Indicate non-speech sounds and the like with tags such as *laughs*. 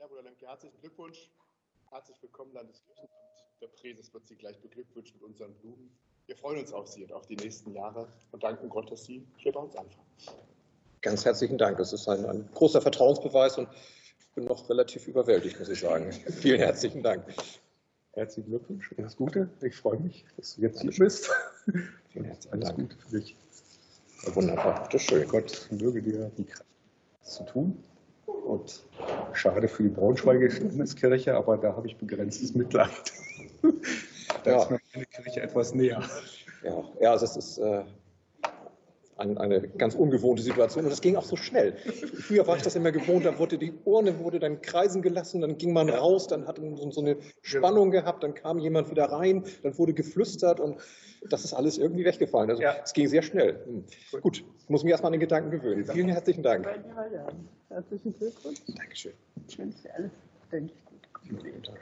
Ja, Bruder Lemke, herzlichen Glückwunsch. Herzlich willkommen, Landeskirchenamt. Der Präses wird Sie gleich beglückwünschen mit unseren Blumen. Wir freuen uns auf Sie und auf die nächsten Jahre und danken Gott, dass Sie hier bei uns anfangen. Ganz herzlichen Dank. Das ist ein, ein großer Vertrauensbeweis und ich bin noch relativ überwältigt, muss ich sagen. *laughs* Vielen herzlichen Dank. Herzlichen Glückwunsch, alles Gute. Ich freue mich, dass du jetzt hier bist. *laughs* Vielen herzlichen Alles Dank. Gute für dich. Wunderbar, das ist schön. Gott möge dir die Kraft das zu tun. Und schade für die Braunschweigische Landeskirche, aber da habe ich begrenztes Mitleid. *laughs* Da Ja. ist mir meine Kirche etwas näher. Ja, ja also es ist äh, eine ganz ungewohnte Situation und das ging auch so schnell. Früher war ich das immer gewohnt, da wurde die Urne wurde dann kreisen gelassen, dann ging man raus, dann hat man so so eine Spannung gehabt, dann kam jemand wieder rein, dann wurde geflüstert und das ist alles irgendwie weggefallen. Also Ja. es ging sehr schnell. Hm. Gut, ich muss mich erstmal an den Gedanken gewöhnen. Vielen herzlichen Dank. Herzlichen Glückwunsch. Dankeschön. Ich wünsche dir alles Gute.